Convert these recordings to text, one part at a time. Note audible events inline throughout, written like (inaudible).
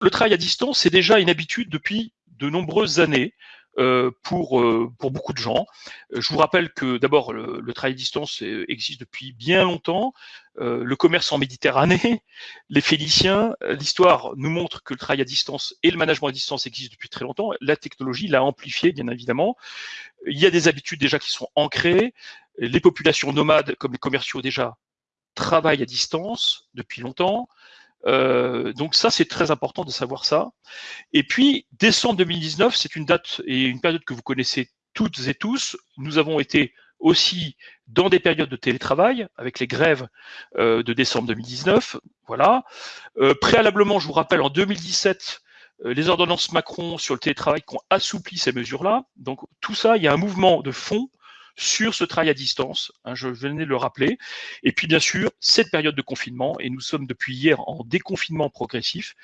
le travail à distance, c'est déjà une habitude depuis de nombreuses années. Euh, pour, euh, pour beaucoup de gens. Euh, je vous rappelle que d'abord, le, travail à distance existe depuis bien longtemps. le commerce en Méditerranée, (laughs) les Phéniciens, l'histoire nous montre que le travail à distance et le management à distance existent depuis très longtemps. La technologie l'a amplifié, bien évidemment. Il y a des habitudes déjà qui sont ancrées. Les populations nomades, comme les commerciaux déjà, travaillent à distance depuis longtemps. Euh, donc ça, c'est très important de savoir ça. Et puis, décembre 2019, c'est une date et une période que vous connaissez toutes et tous. Nous avons été aussi dans des périodes de télétravail, avec les grèves euh, de décembre 2019. Voilà. Euh, préalablement, je vous rappelle, en 2017, les ordonnances Macron sur le télétravail qui ont assoupli ces mesures-là. Donc tout ça, il y a un mouvement de fond sur ce travail à distance, hein, je venais de le rappeler. Et puis bien sûr, cette période de confinement, et nous sommes depuis hier en déconfinement progressif,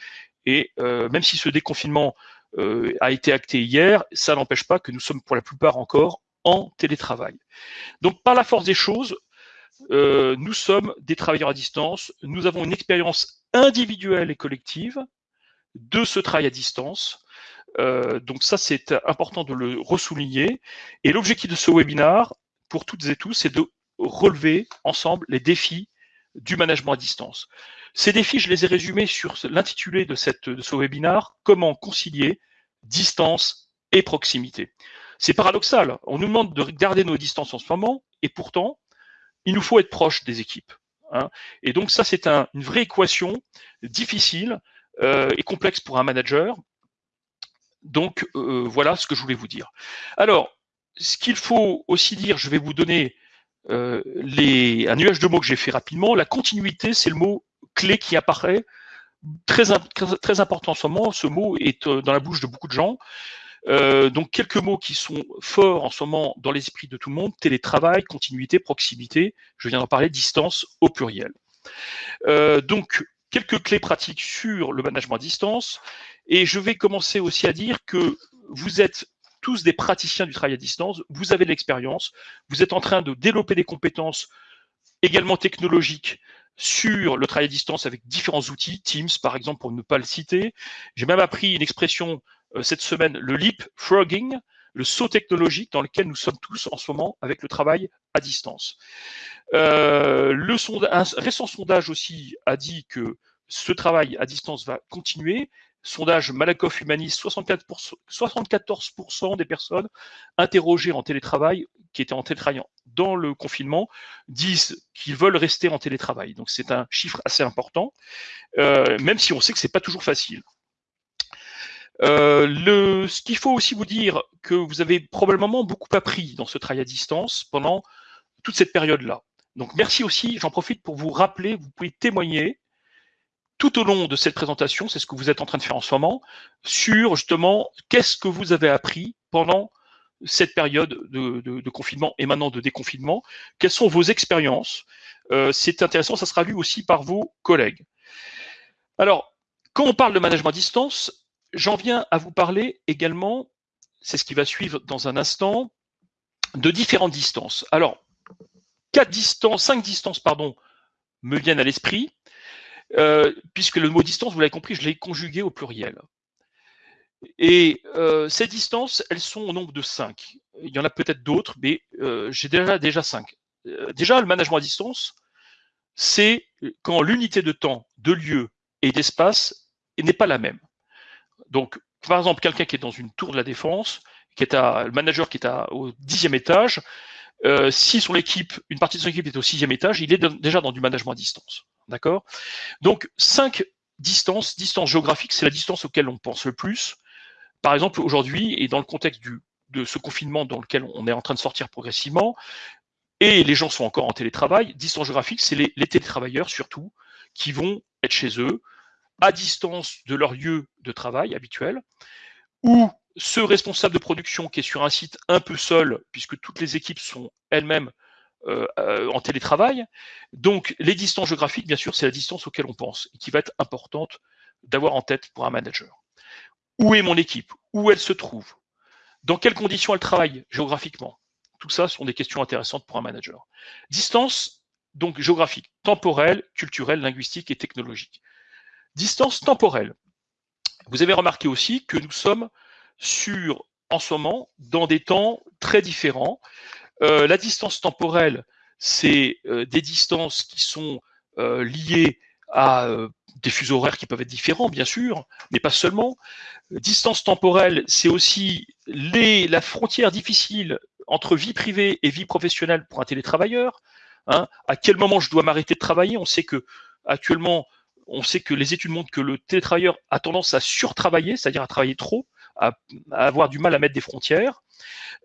et euh, même si ce déconfinement euh, a été acté hier, ça n'empêche pas que nous sommes pour la plupart encore en télétravail. Donc par la force des choses, euh, nous sommes des travailleurs à distance, nous avons une expérience individuelle et collective de ce travail à distance. Euh, donc ça, c'est important de le ressouligner. Et l'objectif de ce webinaire, pour toutes et tous, c'est de relever ensemble les défis du management à distance. Ces défis, je les ai résumés sur l'intitulé de, ce webinaire, comment concilier distance et proximité. C'est paradoxal, on nous demande de garder nos distances en ce moment, et pourtant, il nous faut être proche des équipes. Hein. Et donc ça, c'est un, une vraie équation difficile euh, et complexe pour un manager, donc euh, voilà ce que je voulais vous dire. Alors, ce qu'il faut aussi dire, je vais vous donner euh, un nuage de mots que j'ai fait rapidement. La continuité, c'est le mot clé qui apparaît très, très important en ce moment. Ce mot est euh, dans la bouche de beaucoup de gens. donc quelques mots qui sont forts en ce moment dans les esprits de tout le monde télétravail, continuité, proximité. Je viens d'en parler, distance au pluriel. donc quelques clés pratiques sur le management à distance. Et je vais commencer aussi à dire que vous êtes tous des praticiens du travail à distance, vous avez de l'expérience, vous êtes en train de développer des compétences également technologiques sur le travail à distance avec différents outils, Teams par exemple pour ne pas le citer. J'ai même appris une expression euh, cette semaine, le leapfrogging, le saut technologique dans lequel nous sommes tous en ce moment avec le travail à distance. Euh, le un récent sondage aussi a dit que ce travail à distance va continuer sondage Malakoff Humanis, 64%, 74% des personnes interrogées en télétravail, qui étaient en télétravail dans le confinement, disent qu'ils veulent rester en télétravail. Donc c'est un chiffre assez important, euh, même si on sait que c'est pas toujours facile. Euh, le, ce qu'il faut aussi vous dire, que vous avez probablement beaucoup appris dans ce travail à distance pendant toute cette période-là. Donc merci aussi, j'en profite pour vous rappeler, vous pouvez témoigner tout au long de cette présentation, c'est ce que vous êtes en train de faire en ce moment, sur justement qu'est-ce que vous avez appris pendant cette période de, confinement et maintenant de déconfinement, quelles sont vos expériences? Euh, c'est intéressant, ça sera lu aussi par vos collègues. Alors, quand on parle de management à distance, j'en viens à vous parler également, c'est ce qui va suivre dans un instant, de différentes distances. Alors, quatre distances, cinq distances, pardon, me viennent à l'esprit. Euh, puisque le mot distance, vous l'avez compris, je l'ai conjugué au pluriel. Et euh, ces distances, elles sont au nombre de cinq. Il y en a peut-être d'autres, mais euh, j'ai déjà, déjà cinq. déjà, le management à distance, c'est quand l'unité de temps, de lieu et d'espace n'est pas la même. Donc, par exemple, quelqu'un qui est dans une tour de la défense, qui est à, le manager qui est à, au dixième étage, si son équipe, une partie de son équipe est au sixième étage, il est déjà dans du management à distance. D'accord? Donc, cinq distances. Distance géographique, c'est la distance auquel on pense le plus. Par exemple, aujourd'hui, et dans le contexte de ce confinement dans lequel on est en train de sortir progressivement, et les gens sont encore en télétravail, distance géographique, c'est les télétravailleurs surtout, qui vont être chez eux, à distance de leur lieu de travail habituel, ou ce responsable de production qui est sur un site un peu seul, puisque toutes les équipes sont elles-mêmes euh, euh, en télétravail. Donc, les distances géographiques, bien sûr, c'est la distance auquel on pense et qui va être importante d'avoir en tête pour un manager. Où est mon équipe? Où elle se trouve? Dans quelles conditions elle travaille géographiquement? Tout ça sont des questions intéressantes pour un manager. Distance, donc géographique, temporelle, culturelle, linguistique et technologique. Distance temporelle. Vous avez remarqué aussi que nous sommes sur, en ce moment, dans des temps très différents. Euh, la distance temporelle, c'est euh, des distances qui sont euh, liées à des fuseaux horaires qui peuvent être différents, bien sûr, mais pas seulement. Distance temporelle, c'est aussi la frontière difficile entre vie privée et vie professionnelle pour un télétravailleur. Hein. À quel moment je dois m'arrêter de travailler? On sait que actuellement, on sait que les études montrent que le télétravailleur a tendance à surtravailler, c'est-à-dire à travailler trop, à, avoir du mal à mettre des frontières.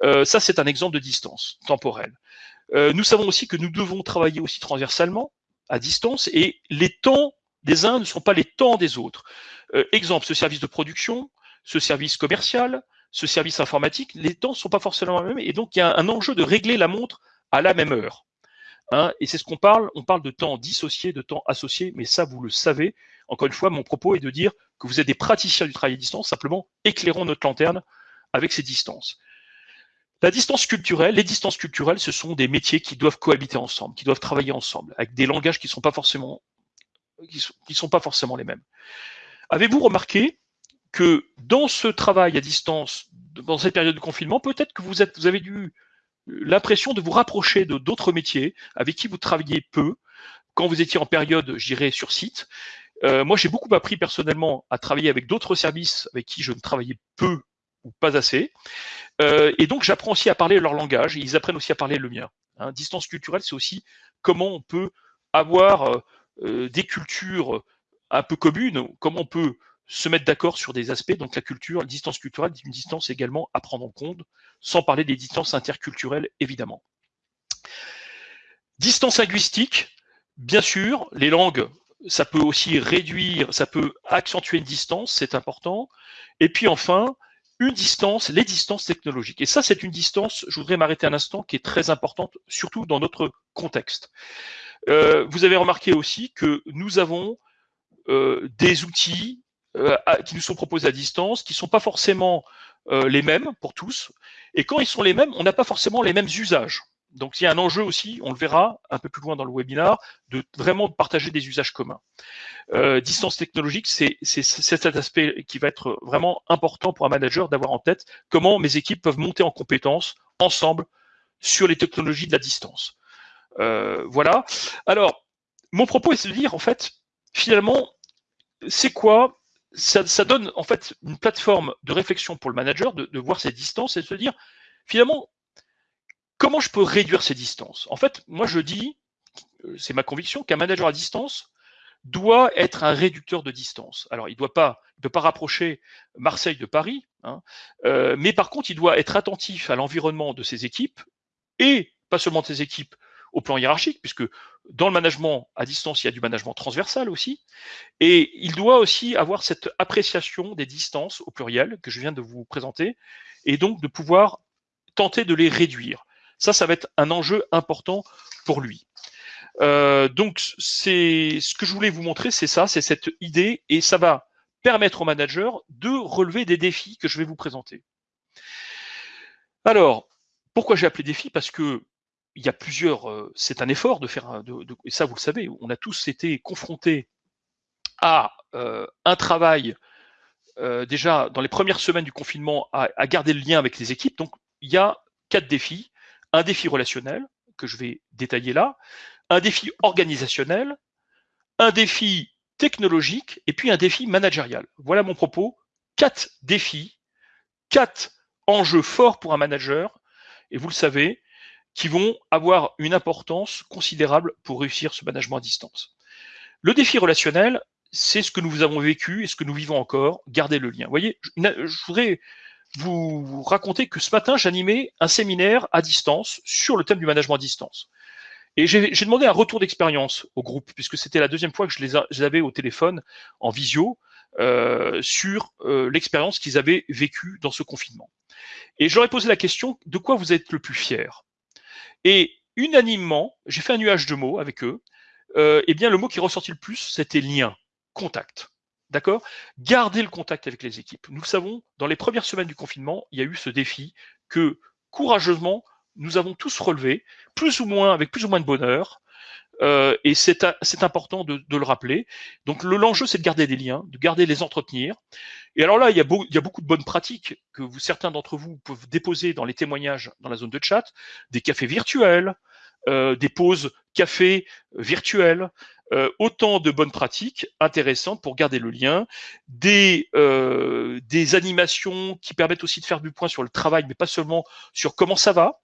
Euh, ça, c'est un exemple de distance temporelle. Euh, nous savons aussi que nous devons travailler aussi transversalement, à distance, et les temps des uns ne sont pas les temps des autres. Euh, exemple, ce service de production, ce service commercial, ce service informatique, les temps ne sont pas forcément les mêmes, et donc il y a un enjeu de régler la montre à la même heure. Hein, et c'est ce qu'on parle, on parle de temps dissocié, de temps associé, mais ça, vous le savez. Encore une fois, mon propos est de dire que vous êtes des praticiens du travail à distance, simplement éclairons notre lanterne avec ces distances. La distance culturelle, les distances culturelles, ce sont des métiers qui doivent cohabiter ensemble, qui doivent travailler ensemble, avec des langages qui ne sont pas forcément, sont, sont pas forcément les mêmes. Avez-vous remarqué que dans ce travail à distance, dans cette période de confinement, peut-être que vous, vous avez dû l'impression de vous rapprocher de d'autres métiers avec qui vous travailliez peu quand vous étiez en période, je dirais, sur site. Euh, moi, j'ai beaucoup appris personnellement à travailler avec d'autres services avec qui je ne travaillais peu ou pas assez. Euh, et donc, j'apprends aussi à parler leur langage. Et ils apprennent aussi à parler le mien. Hein. Distance culturelle, c'est aussi comment on peut avoir euh, des cultures un peu communes, comment on peut se mettre d'accord sur des aspects. Donc la culture, la distance culturelle, une distance également à prendre en compte, sans parler des distances interculturelles, évidemment. Distance linguistique, bien sûr, les langues, ça peut aussi réduire, ça peut accentuer une distance, c'est important. Et puis enfin, une distance, les distances technologiques. Et ça, c'est une distance, je voudrais m'arrêter un instant, qui est très importante, surtout dans notre contexte. Euh, vous avez remarqué aussi que nous avons euh, des outils euh, qui nous sont proposés à distance, qui ne sont pas forcément euh, les mêmes pour tous. Et quand ils sont les mêmes, on n'a pas forcément les mêmes usages. Donc il y a un enjeu aussi, on le verra un peu plus loin dans le webinar, de vraiment partager des usages communs. Euh, distance technologique, c'est cet aspect qui va être vraiment important pour un manager d'avoir en tête comment mes équipes peuvent monter en compétences ensemble sur les technologies de la distance. Euh, voilà. Alors, mon propos est de dire, en fait, finalement, c'est quoi ça, donne en fait une plateforme de réflexion pour le manager de, voir ces distances et de se dire finalement comment je peux réduire ces distances? En fait, moi je dis, euh, c'est ma conviction, qu'un manager à distance doit être un réducteur de distance. Alors il ne doit pas, pas rapprocher Marseille de Paris, hein, euh, mais par contre il doit être attentif à l'environnement de ses équipes et pas seulement de ses équipes au plan hiérarchique, puisque dans le management à distance, il y a du management transversal aussi, et il doit aussi avoir cette appréciation des distances au pluriel que je viens de vous présenter, et donc de pouvoir tenter de les réduire. Ça, ça va être un enjeu important pour lui. Euh, donc, c'est ce que je voulais vous montrer, c'est ça, c'est cette idée, et ça va permettre au manager de relever des défis que je vais vous présenter. Alors, pourquoi j'ai appelé défi Parce que il y a plusieurs. Euh, c'est un effort de faire. De, et ça, vous le savez, on a tous été confrontés à euh, un travail euh, déjà dans les premières semaines du confinement à, garder le lien avec les équipes. Donc, il y a quatre défis. Un défi relationnel que je vais détailler là, un défi organisationnel, un défi technologique et puis un défi managérial. Voilà mon propos. Quatre défis, quatre enjeux forts pour un manager. Et vous le savez, qui vont avoir une importance considérable pour réussir ce management à distance. Le défi relationnel, c'est ce que nous avons vécu et ce que nous vivons encore, garder le lien. Vous voyez, je voudrais vous raconter que ce matin, j'animais un séminaire à distance sur le thème du management à distance. Et j'ai demandé un retour d'expérience au groupe, puisque c'était la deuxième fois que je les, avais au téléphone en visio euh, sur euh, l'expérience qu'ils avaient vécue dans ce confinement. Et je leur ai posé la question, de quoi vous êtes le plus fier? Et unanimement, j'ai fait un nuage de mots avec eux. Euh, eh bien, le mot qui est ressorti le plus, c'était lien, contact. D'accord? Garder le contact avec les équipes. Nous le savons, dans les premières semaines du confinement, il y a eu ce défi que courageusement, nous avons tous relevé, plus ou moins, avec plus ou moins de bonheur. Euh, et c'est important de, le rappeler. Donc l'enjeu, c'est de garder des liens, de garder les entretenir. Et alors là, il y, a beaucoup de bonnes pratiques que certains d'entre vous peuvent déposer dans les témoignages dans la zone de chat, des cafés virtuels, euh, des pauses café virtuelles, euh, autant de bonnes pratiques intéressantes pour garder le lien, des animations qui permettent aussi de faire du point sur le travail, mais pas seulement sur comment ça va.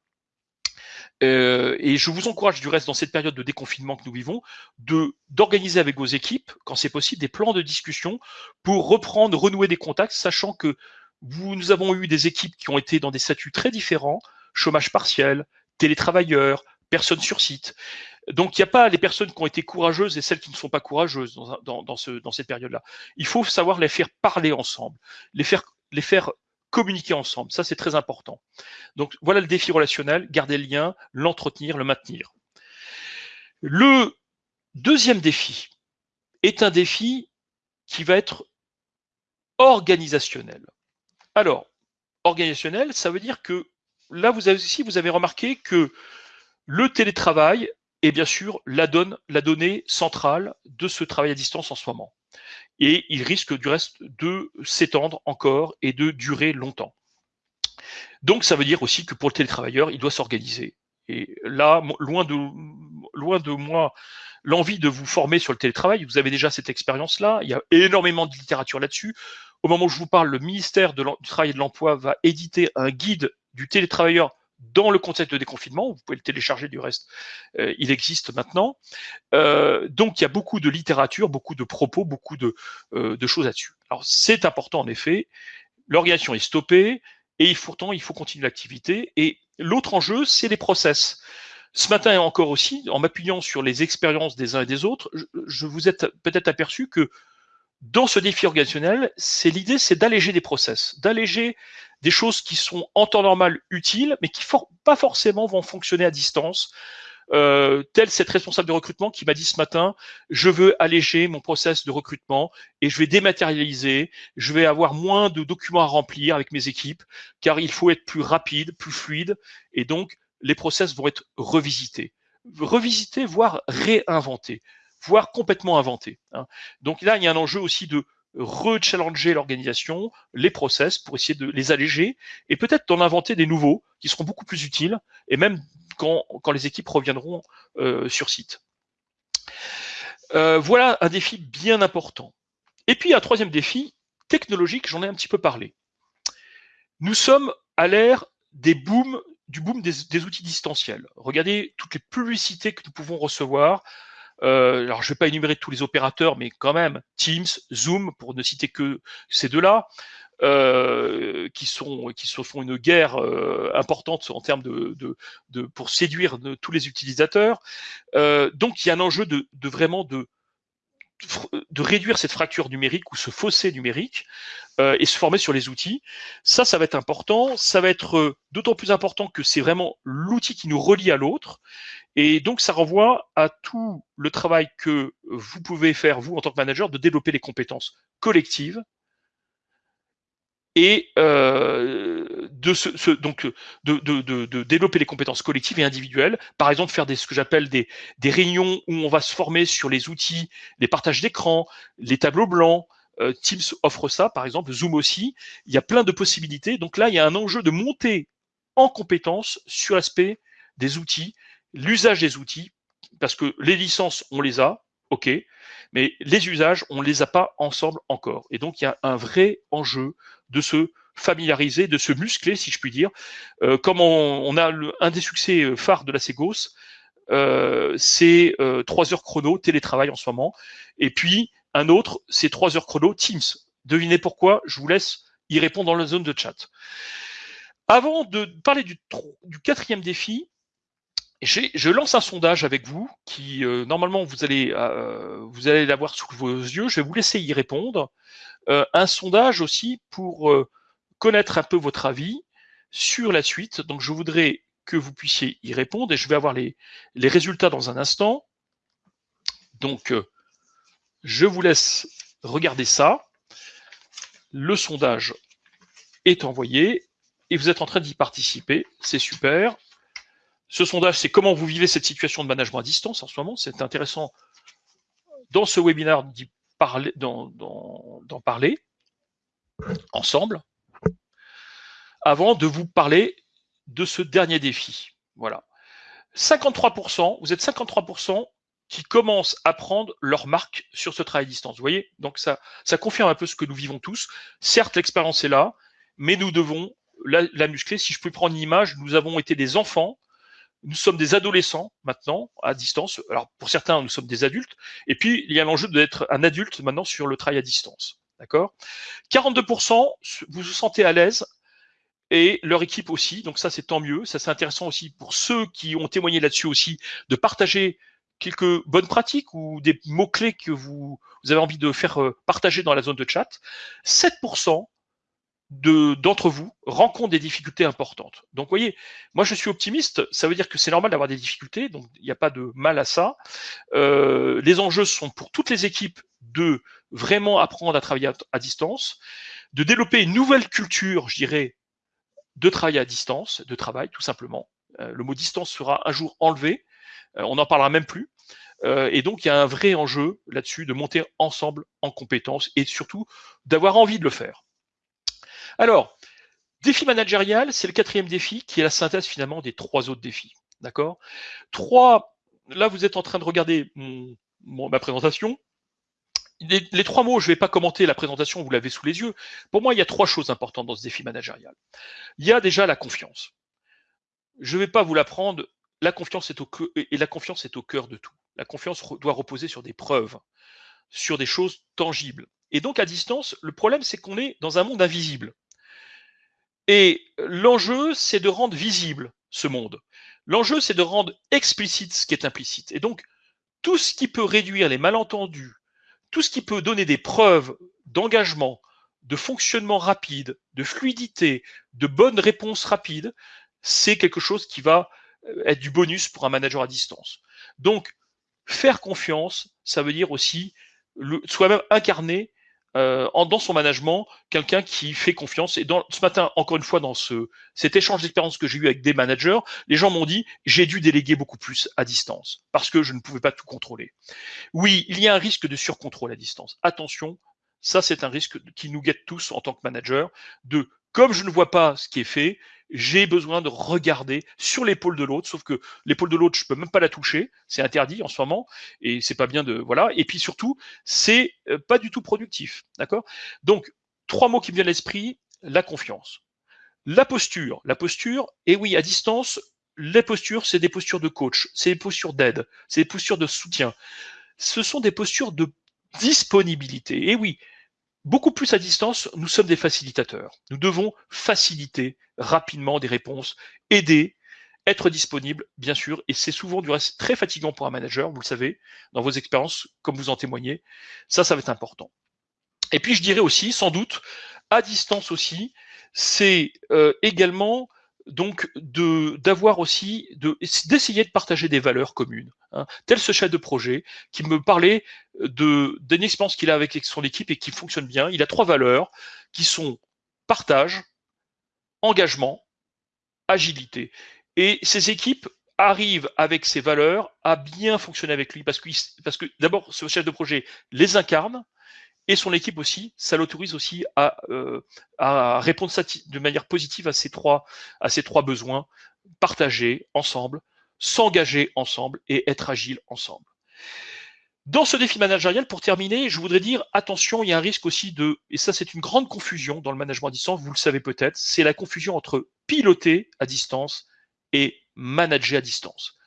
Euh, et je vous encourage du reste dans cette période de déconfinement que nous vivons, de d'organiser avec vos équipes, quand c'est possible, des plans de discussion pour reprendre, renouer des contacts, sachant que vous, nous avons eu des équipes qui ont été dans des statuts très différents, chômage partiel, télétravailleurs, personnes sur site. Donc il n'y a pas les personnes qui ont été courageuses et celles qui ne sont pas courageuses dans, dans, ce, dans cette période-là. Il faut savoir les faire parler ensemble, les faire, les faire communiquer ensemble. Ça, c'est très important. Donc voilà le défi relationnel, garder le lien, l'entretenir, le maintenir. Le deuxième défi est un défi qui va être organisationnel. Alors, organisationnel, ça veut dire que là, vous avez aussi, vous avez remarqué que le télétravail est bien sûr la, la donnée centrale de ce travail à distance en ce moment. Et il risque du reste de s'étendre encore et de durer longtemps. Donc ça veut dire aussi que pour le télétravailleur, il doit s'organiser. Et là, loin de, loin de moi l'envie de vous former sur le télétravail, vous avez déjà cette expérience-là, il y a énormément de littérature là-dessus. Au moment où je vous parle, le ministère du Travail et de l'Emploi va éditer un guide du télétravailleur dans le contexte de déconfinement. Vous pouvez le télécharger du reste, euh, il existe maintenant. Euh, donc il y a beaucoup de littérature, beaucoup de propos, beaucoup de, euh, choses là-dessus. Alors c'est important en effet. L'organisation est stoppée et pourtant il faut continuer l'activité. Et l'autre enjeu, c'est les process. Ce matin et encore aussi, en m'appuyant sur les expériences des uns et des autres, je, je vous êtes peut-être aperçu que dans ce défi organisationnel, l'idée, c'est d'alléger des process, d'alléger des choses qui sont en temps normal utiles, mais qui for pas forcément vont fonctionner à distance. Euh, tel cette responsable de recrutement qui m'a dit ce matin, je veux alléger mon process de recrutement et je vais dématérialiser, je vais avoir moins de documents à remplir avec mes équipes, car il faut être plus rapide, plus fluide, et donc les process vont être revisités. Revisités, voire réinventés voire complètement inventés. Hein. Donc là, il y a un enjeu aussi de rechallenger l'organisation, les process pour essayer de les alléger et peut-être d'en inventer des nouveaux qui seront beaucoup plus utiles et même quand, les équipes reviendront euh, sur site. Euh, voilà un défi bien important. Et puis un troisième défi technologique, j'en ai un petit peu parlé. Nous sommes à l'ère des booms, du boom des, outils distanciels. Regardez toutes les publicités que nous pouvons recevoir euh, alors, je ne vais pas énumérer tous les opérateurs, mais quand même, Teams, Zoom, pour ne citer que ces deux-là, euh, qui sont qui se font une guerre euh, importante en termes de, pour séduire tous les utilisateurs. Donc, il y a un enjeu de vraiment de de réduire cette fracture numérique ou ce fossé numérique euh, et se former sur les outils. Ça, ça va être important. Ça va être euh, d'autant plus important que c'est vraiment l'outil qui nous relie à l'autre. Et donc, ça renvoie à tout le travail que vous pouvez faire, vous, en tant que manager, de développer les compétences collectives et euh, de, donc de, de, développer les compétences collectives et individuelles. Par exemple, faire des, ce que j'appelle des, réunions où on va se former sur les outils, les partages d'écran, les tableaux blancs. Euh, Teams offre ça, par exemple, Zoom aussi. Il y a plein de possibilités. Donc là, il y a un enjeu de monter en compétences sur l'aspect des outils, l'usage des outils, parce que les licences, on les a, ok, mais les usages, on les a pas ensemble encore. Et donc, il y a un vrai enjeu de se familiariser, de se muscler, si je puis dire. Euh, comme on, a un des succès euh, phares de la Ségos, euh, c'est euh, 3 heures chrono, télétravail en ce moment. Et puis, un autre, c'est 3 heures chrono, Teams. Devinez pourquoi, je vous laisse y répondre dans la zone de chat. Avant de parler du, quatrième défi, je lance un sondage avec vous qui normalement vous allez allez l'avoir sous vos yeux. Je vais vous laisser y répondre. Un sondage aussi pour connaître un peu votre avis sur la suite. Donc je voudrais que vous puissiez y répondre et je vais avoir les, résultats dans un instant. Donc euh, je vous laisse regarder ça. Le sondage est envoyé et vous êtes en train d'y participer. C'est super. Ce sondage, c'est comment vous vivez cette situation de management à distance en ce moment. C'est intéressant dans ce webinaire d'en parler. ensemble avant de vous parler de ce dernier défi. Voilà. 53%, vous êtes 53% qui commencent à prendre leur marque sur ce travail à distance. Vous voyez Donc ça, ça confirme un peu ce que nous vivons tous. Certes, l'expérience est là, mais nous devons la, muscler. Si je peux prendre une image, nous avons été des enfants, nous sommes des adolescents maintenant à distance. Alors pour certains, nous sommes des adultes. Et puis il y a l'enjeu d'être un adulte maintenant sur le travail à distance. D'accord? 42%, vous vous sentez à l'aise et leur équipe aussi. Donc ça, c'est tant mieux. Ça, c'est intéressant aussi pour ceux qui ont témoigné là-dessus aussi de partager quelques bonnes pratiques ou des mots-clés que vous, avez envie de faire euh, partager dans la zone de chat. 7% d'entre vous rencontrent des difficultés importantes. Donc, vous voyez, moi, je suis optimiste. Ça veut dire que c'est normal d'avoir des difficultés. Donc, il n'y a pas de mal à ça. Euh, les enjeux sont pour toutes les équipes de vraiment apprendre à travailler à, distance, de développer une nouvelle culture, je dirais, de travail à distance, de travail, tout simplement. Euh, le mot distance sera un jour enlevé. Euh, on n'en parlera même plus. Euh, et donc, il y a un vrai enjeu là-dessus de monter ensemble en compétences et surtout d'avoir envie de le faire. Alors, défi managérial, c'est le quatrième défi qui est la synthèse finalement des trois autres défis. D'accord? Trois, là vous êtes en train de regarder ma présentation. Les, trois mots, je ne vais pas commenter la présentation, vous l'avez sous les yeux. Pour moi, il y a trois choses importantes dans ce défi managérial. Il y a déjà la confiance. Je ne vais pas vous l'apprendre, la confiance est au et la confiance est au cœur de tout. La confiance doit reposer sur des preuves, sur des choses tangibles. Et donc à distance, le problème c'est qu'on est dans un monde invisible. Et l'enjeu c'est de rendre visible ce monde. L'enjeu c'est de rendre explicite ce qui est implicite. Et donc tout ce qui peut réduire les malentendus, tout ce qui peut donner des preuves d'engagement, de fonctionnement rapide, de fluidité, de bonnes réponses rapides, c'est quelque chose qui va euh, être du bonus pour un manager à distance. Donc, faire confiance, ça veut dire aussi soi-même incarner euh, dans son management quelqu'un qui fait confiance. Et ce matin, encore une fois, dans ce, cet échange d'expérience que j'ai eu avec des managers, les gens m'ont dit j'ai dû déléguer beaucoup plus à distance parce que je ne pouvais pas tout contrôler. Oui, il y a un risque de surcontrôle à distance. Attention, ça c'est un risque qui nous guette tous en tant que manager de comme je ne vois pas ce qui est fait, j'ai besoin de regarder sur l'épaule de l'autre, sauf que l'épaule de l'autre, je peux même pas la toucher, c'est interdit en ce moment, et c'est pas bien de voilà. Et puis surtout, c'est euh, pas du tout productif, d'accord? Donc trois mots qui me viennent à l'esprit la confiance, la posture, la posture. Et oui, à distance, les postures, c'est des postures de coach, c'est des postures d'aide, c'est des postures de soutien. Ce sont des postures de disponibilité. Et oui, Beaucoup plus à distance, nous sommes des facilitateurs. Nous devons faciliter rapidement des réponses, aider, être disponible, bien sûr, et c'est souvent du reste très fatigant pour un manager, vous le savez, dans vos expériences, comme vous en témoignez. Ça, ça va être important. Et puis, je dirais aussi, sans doute, à distance aussi, c'est euh, également donc d'avoir aussi de d'essayer de partager des valeurs communes. Hein. Tel ce chef de projet qui me parlait d'une expérience qu'il a avec son équipe et qui fonctionne bien. Il a trois valeurs qui sont partage, engagement, agilité. Et ces équipes arrivent avec ces valeurs à bien fonctionner avec lui parce que parce que d'abord ce chef de projet les incarne et son équipe aussi, ça l'autorise aussi à, euh, à répondre de manière positive à ces trois, à ces trois besoins, partager ensemble, s'engager ensemble et être agile ensemble. Dans ce défi managérial, pour terminer, je voudrais dire, attention, il y a un risque aussi de, et ça c'est une grande confusion dans le management à distance, vous le savez peut-être, c'est la confusion entre piloter à distance et manager à distance.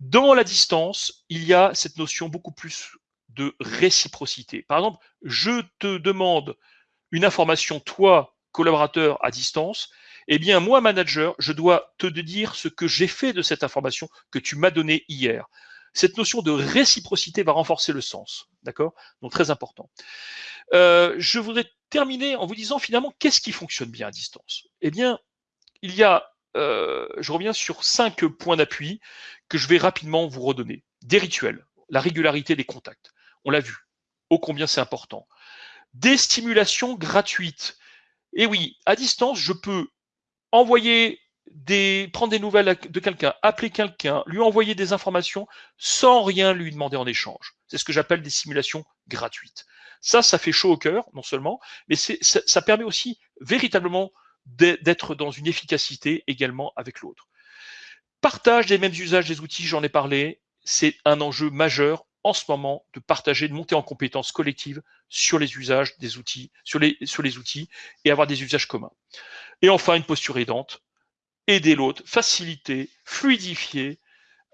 Dans la distance, il y a cette notion beaucoup plus de réciprocité. Par exemple, je te demande une information, toi, collaborateur à distance, eh bien, moi, manager, je dois te dire ce que j'ai fait de cette information que tu m'as donnée hier. Cette notion de réciprocité va renforcer le sens. D'accord? Donc, très important. Euh, je voudrais terminer en vous disant finalement, qu'est-ce qui fonctionne bien à distance? Eh bien, il y a, euh, je reviens sur cinq points d'appui que je vais rapidement vous redonner. Des rituels, la régularité des contacts, on l'a vu. Ô combien c'est important. Des stimulations gratuites. Et oui, à distance, je peux envoyer des, prendre des nouvelles de quelqu'un, appeler quelqu'un, lui envoyer des informations sans rien lui demander en échange. C'est ce que j'appelle des simulations gratuites. Ça, ça fait chaud au cœur, non seulement, mais ça, ça permet aussi véritablement d'être dans une efficacité également avec l'autre. Partage des mêmes usages des outils, j'en ai parlé, c'est un enjeu majeur en ce moment de partager, de monter en compétences collectives sur les usages des outils, sur les, sur les outils et avoir des usages communs. Et enfin, une posture aidante, aider l'autre, faciliter, fluidifier,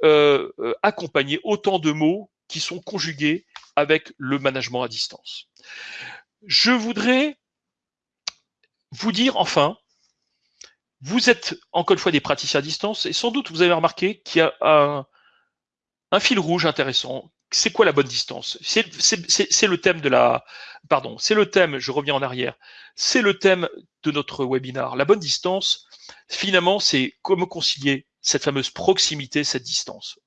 euh, euh, accompagner autant de mots qui sont conjugués avec le management à distance. Je voudrais vous dire enfin, vous êtes encore une fois des praticiens à distance et sans doute vous avez remarqué qu'il y a un, un fil rouge intéressant. C'est quoi la bonne distance? C'est le thème de la, pardon, c'est le thème. Je reviens en arrière. C'est le thème de notre webinar. La bonne distance, finalement, c'est comment concilier cette fameuse proximité, cette distance.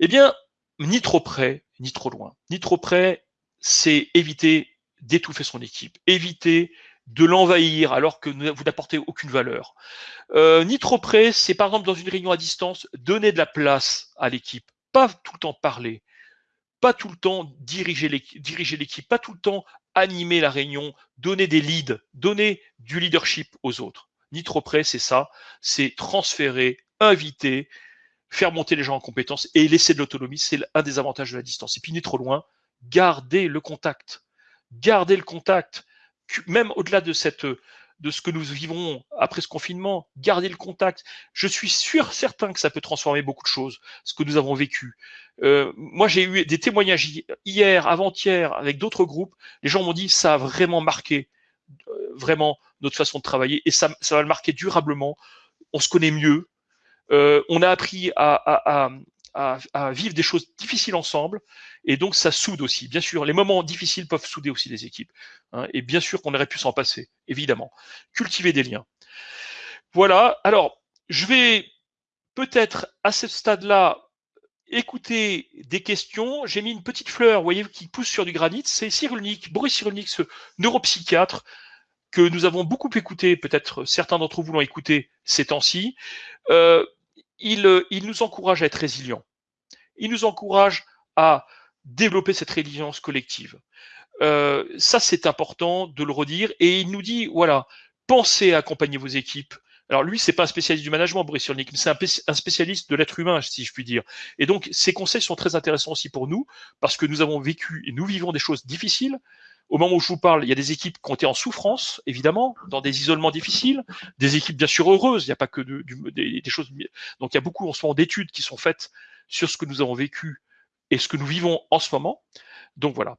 Eh bien, ni trop près, ni trop loin. Ni trop près, c'est éviter d'étouffer son équipe, éviter de l'envahir alors que vous n'apportez aucune valeur. Euh, ni trop près, c'est par exemple dans une réunion à distance, donner de la place à l'équipe, pas tout le temps parler, pas tout le temps diriger l'équipe, pas tout le temps animer la réunion, donner des leads, donner du leadership aux autres. Ni trop près, c'est ça, c'est transférer, inviter, faire monter les gens en compétences et laisser de l'autonomie, c'est un des avantages de la distance. Et puis ni trop loin, garder le contact. Garder le contact même au-delà de cette de ce que nous vivons après ce confinement, garder le contact. Je suis sûr, certain que ça peut transformer beaucoup de choses, ce que nous avons vécu. Euh, moi, j'ai eu des témoignages hier, avant-hier, avec d'autres groupes. Les gens m'ont dit ça a vraiment marqué, euh, vraiment notre façon de travailler, et ça, va le marquer durablement. On se connaît mieux. Euh, on a appris à, vivre des choses difficiles ensemble, et donc ça soude aussi. Bien sûr, les moments difficiles peuvent souder aussi les équipes, hein, et bien sûr qu'on aurait pu s'en passer, évidemment. Cultiver des liens. Voilà, alors je vais peut-être à ce stade-là écouter des questions. J'ai mis une petite fleur, vous voyez, qui pousse sur du granit. C'est Cyrulnik, Boris Cyrulnik, ce neuropsychiatre que nous avons beaucoup écouté, peut-être certains d'entre vous l'ont écouté ces temps-ci. Euh, il, il nous encourage à être résilients. Il nous encourage à développer cette résilience collective. Euh, ça, c'est important de le redire. Et il nous dit, voilà, pensez à accompagner vos équipes. Alors lui, c'est pas un spécialiste du management, Boris Cyrulnik, mais c'est un, spécialiste de l'être humain, si je puis dire. Et donc, ces conseils sont très intéressants aussi pour nous, parce que nous avons vécu et nous vivons des choses difficiles. Au moment où je vous parle, il y a des équipes qui ont été en souffrance, évidemment, dans des isolements difficiles, des équipes bien sûr heureuses, il n'y a pas que de, des, des, choses. Donc il y a beaucoup en ce moment d'études qui sont faites sur ce que nous avons vécu et ce que nous vivons en ce moment. Donc voilà.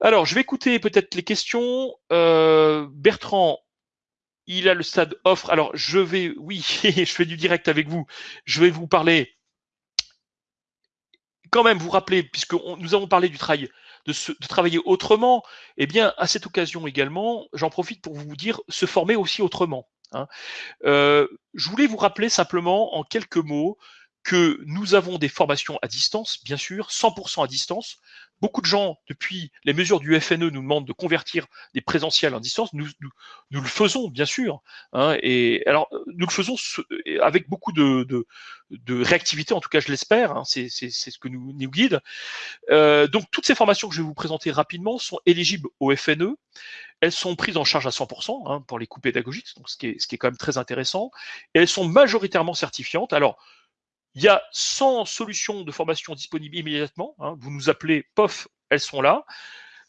Alors, je vais écouter peut-être les questions. Euh, Bertrand, il a le stade offre. Alors, je vais, oui, (laughs) je fais du direct avec vous. Je vais vous parler, quand même, vous rappeler, puisque nous avons parlé du travail de, travailler autrement, eh bien, à cette occasion également, j'en profite pour vous dire se former aussi autrement. Hein. Euh, je voulais vous rappeler simplement en quelques mots que nous avons des formations à distance, bien sûr, 100% à distance. Beaucoup de gens, depuis les mesures du FNE, nous demandent de convertir des présentiels en distance. Nous, nous, le faisons, bien sûr. Hein, et alors, nous le faisons avec beaucoup de, réactivité, en tout cas, je l'espère. Hein, c'est ce que nous, nous guide. Euh, donc, toutes ces formations que je vais vous présenter rapidement sont éligibles au FNE. Elles sont prises en charge à 100% hein, pour les coûts pédagogiques, donc ce qui, est, ce qui est quand même très intéressant. Elles sont majoritairement certifiantes. Alors, il y a 100 solutions de formation disponibles immédiatement. Hein. Vous nous appelez POF, elles sont là.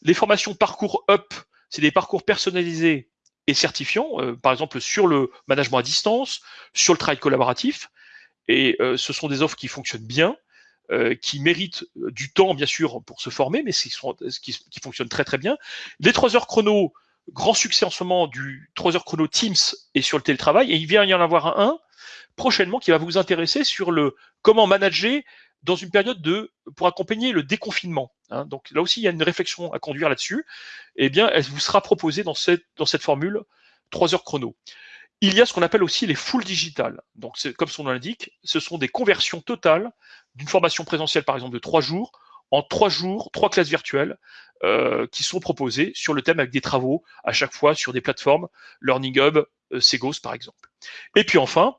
Les formations parcours UP, c'est des parcours personnalisés et certifiants, euh, par exemple sur le management à distance, sur le travail collaboratif. Et euh, ce sont des offres qui fonctionnent bien, euh, qui méritent du temps, bien sûr, pour se former, mais qui, qui, fonctionnent très très bien. Les 3 heures chrono, grand succès en ce moment du 3 heures chrono Teams et sur le télétravail, et il vient y en avoir un prochainement qui va vous intéresser sur le comment manager dans une période de pour accompagner le déconfinement. Hein. Donc là aussi, il y a une réflexion à conduire là-dessus. Eh bien, elle vous sera proposée dans cette, dans cette formule 3 heures chrono. Il y a ce qu'on appelle aussi les full digital. Donc, comme son nom l'indique, ce sont des conversions totales d'une formation présentielle, par exemple, de trois jours, en trois jours, trois classes virtuelles euh, qui sont proposées sur le thème avec des travaux à chaque fois sur des plateformes, Learning Hub, euh, Segos par exemple. Et puis enfin,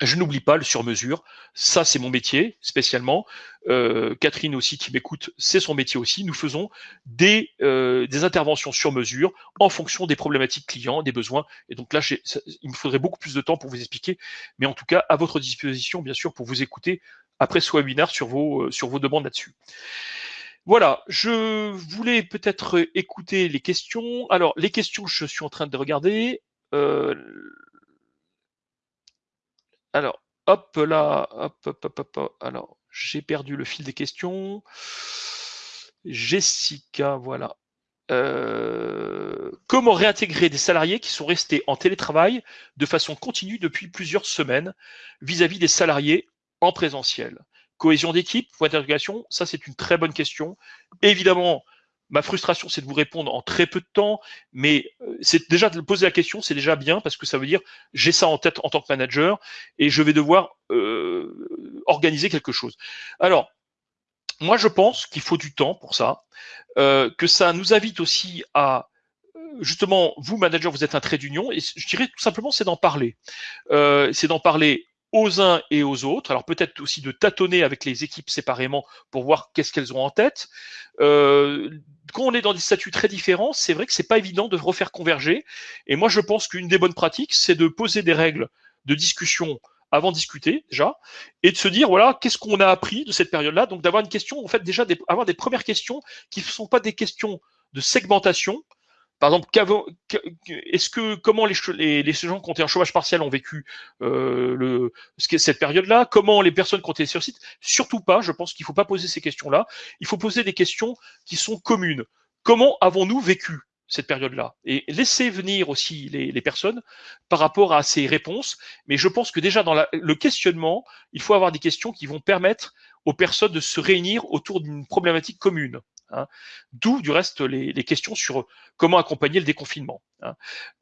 Je n'oublie pas le sur-mesure. Ça, c'est mon métier spécialement. Euh, Catherine aussi qui m'écoute, c'est son métier aussi. Nous faisons des, euh, des interventions sur mesure en fonction des problématiques clients, des besoins. Et donc là, il me faudrait beaucoup plus de temps pour vous expliquer. Mais en tout cas, à votre disposition, bien sûr, pour vous écouter après ce webinaire sur vos, euh, sur vos demandes là-dessus. Voilà, je voulais peut-être écouter les questions. Alors, les questions, je suis en train de regarder. Euh, alors, hop là, hop, hop, hop, hop. Alors, j'ai perdu le fil des questions. Jessica, voilà. Euh, comment réintégrer des salariés qui sont restés en télétravail de façon continue depuis plusieurs semaines vis-à-vis des salariés en présentiel? Cohésion d'équipe, point d'interrogation, ça c'est une très bonne question. Évidemment, Ma frustration, c'est de vous répondre en très peu de temps, mais euh, c'est déjà de poser la question, c'est déjà bien parce que ça veut dire j'ai ça en tête en tant que manager et je vais devoir euh, organiser quelque chose. Alors, moi, je pense qu'il faut du temps pour ça, euh, que ça nous invite aussi à justement, vous, manager, vous êtes un trait d'union, et je dirais tout simplement, c'est d'en parler. c'est d'en parler aux uns et aux autres. Alors peut-être aussi de tâtonner avec les équipes séparément pour voir qu'est-ce qu'elles ont en tête. Euh, quand on est dans des statuts très différents, c'est vrai que c'est pas évident de refaire converger. Et moi, je pense qu'une des bonnes pratiques, c'est de poser des règles de discussion avant de discuter déjà, et de se dire voilà qu'est-ce qu'on a appris de cette période-là? Donc d'avoir une question, en fait déjà avoir des premières questions qui ne sont pas des questions de segmentation, par exemple, est-ce que comment les, gens qui ont été en chômage partiel ont vécu euh, cette période-là? Comment les personnes qui ont été sur site? Surtout pas. Je pense qu'il ne faut pas poser ces questions-là. Il faut poser des questions qui sont communes. Comment avons-nous vécu cette période-là? Et laisser venir aussi les, personnes par rapport à ces réponses. Mais je pense que déjà dans le questionnement, il faut avoir des questions qui vont permettre aux personnes de se réunir autour d'une problématique commune. Hein. D'où du reste les, questions sur comment accompagner le déconfinement. Hein.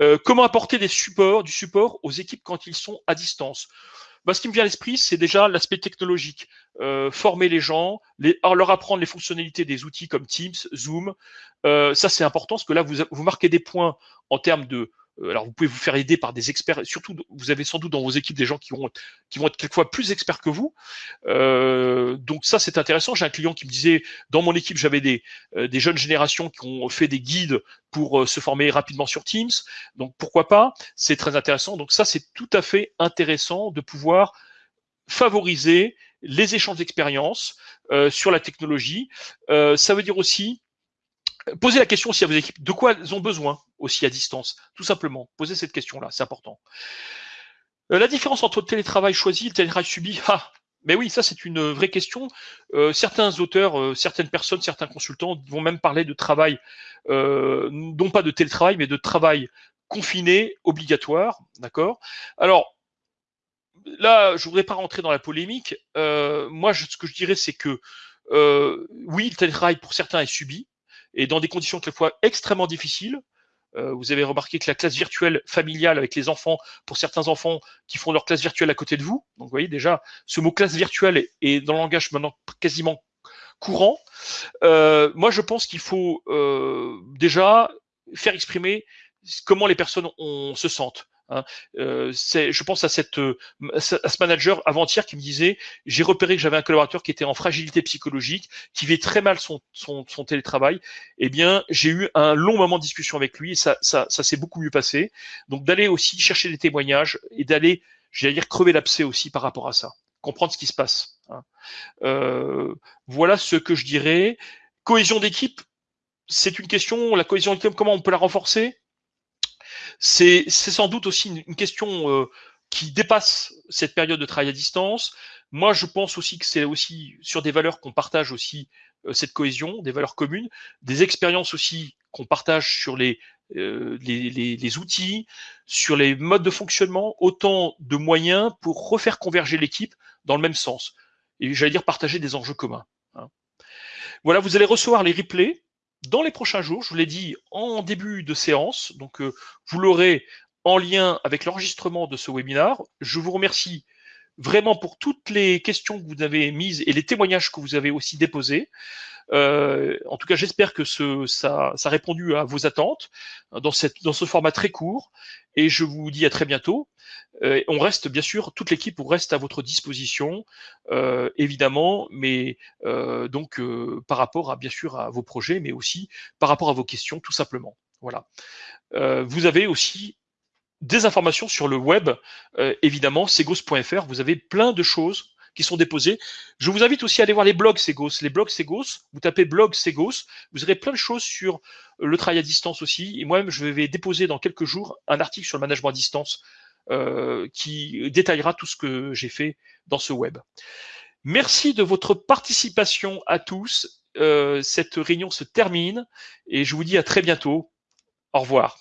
Euh, comment apporter des supports, du support aux équipes quand ils sont à distance? Bah, ce qui me vient à l'esprit, c'est déjà l'aspect technologique. Euh, former les gens, leur apprendre les fonctionnalités des outils comme Teams, Zoom. Euh, ça, c'est important parce que là, vous, marquez des points en termes de euh, alors vous pouvez vous faire aider par des experts, surtout vous avez sans doute dans vos équipes des gens qui vont, qui vont être quelquefois plus experts que vous. Euh, donc ça c'est intéressant. J'ai un client qui me disait, dans mon équipe j'avais des, euh, des jeunes générations qui ont fait des guides pour se former rapidement sur Teams. Donc pourquoi pas? C'est très intéressant. Donc ça c'est tout à fait intéressant de pouvoir favoriser les échanges d'expériences sur la technologie. ça veut dire aussi Posez la question aussi à vos équipes, de quoi elles ont besoin aussi à distance, tout simplement. Posez cette question-là, c'est important. Euh, la différence entre le télétravail choisi et le télétravail subi, ah, mais oui, ça c'est une vraie question. Euh, certains auteurs, euh, certaines personnes, certains consultants vont même parler de travail, non pas de télétravail, mais de travail confiné, obligatoire, d'accord? Alors, là, je voudrais pas rentrer dans la polémique. moi, ce que je dirais, c'est que oui, le télétravail pour certains est subi, et dans des conditions quelquefois extrêmement difficiles. Euh, vous avez remarqué que la classe virtuelle familiale avec les enfants, pour certains enfants qui font leur classe virtuelle à côté de vous, donc vous voyez déjà, ce mot classe virtuelle est dans le langage maintenant quasiment courant. Euh, moi, je pense qu'il faut euh, déjà faire exprimer comment les personnes se sentent. Hein. Euh, je pense à, cette, euh, à ce manager avant-hier qui me disait j'ai repéré que j'avais un collaborateur qui était en fragilité psychologique, qui vit très mal son, son, son télétravail. Eh bien, j'ai eu un long moment de discussion avec lui et ça, ça, ça s'est beaucoup mieux passé. Donc d'aller aussi chercher des témoignages et d'aller, j'allais dire, crever l'abcès aussi par rapport à ça, comprendre ce qui se passe. Hein. Euh, voilà ce que je dirais. Cohésion d'équipe, c'est une question. La cohésion d'équipe, comment on peut la renforcer? C'est sans doute aussi une, question euh, qui dépasse cette période de travail à distance. Moi, je pense aussi que c'est aussi sur des valeurs qu'on partage aussi euh, cette cohésion, des valeurs communes, des expériences aussi qu'on partage sur les, euh, les, les, les, outils, sur les modes de fonctionnement, autant de moyens pour refaire converger l'équipe dans le même sens. Et j'allais dire partager des enjeux communs. Hein. Voilà, vous allez recevoir les replays dans les prochains jours, je vous l'ai dit en début de séance, donc euh, vous l'aurez en lien avec l'enregistrement de ce webinaire. Je vous remercie vraiment pour toutes les questions que vous avez mises et les témoignages que vous avez aussi déposés. En tout cas, j'espère que ça, a répondu à vos attentes dans, ce format très court. Et je vous dis à très bientôt. on reste, bien sûr, toute l'équipe reste à votre disposition, évidemment, mais donc par rapport à bien sûr à vos projets, mais aussi par rapport à vos questions, tout simplement. Voilà. vous avez aussi des informations sur le web, euh, évidemment, segos.fr. Vous avez plein de choses qui sont déposées. Je vous invite aussi à aller voir les blogs Segos. Les blogs Segos, vous tapez blog Segos, vous aurez plein de choses sur le travail à distance aussi. Et moi-même, je vais déposer dans quelques jours un article sur le management à distance euh, qui détaillera tout ce que j'ai fait dans ce web. Merci de votre participation à tous. Euh, cette réunion se termine et je vous dis à très bientôt. Au revoir.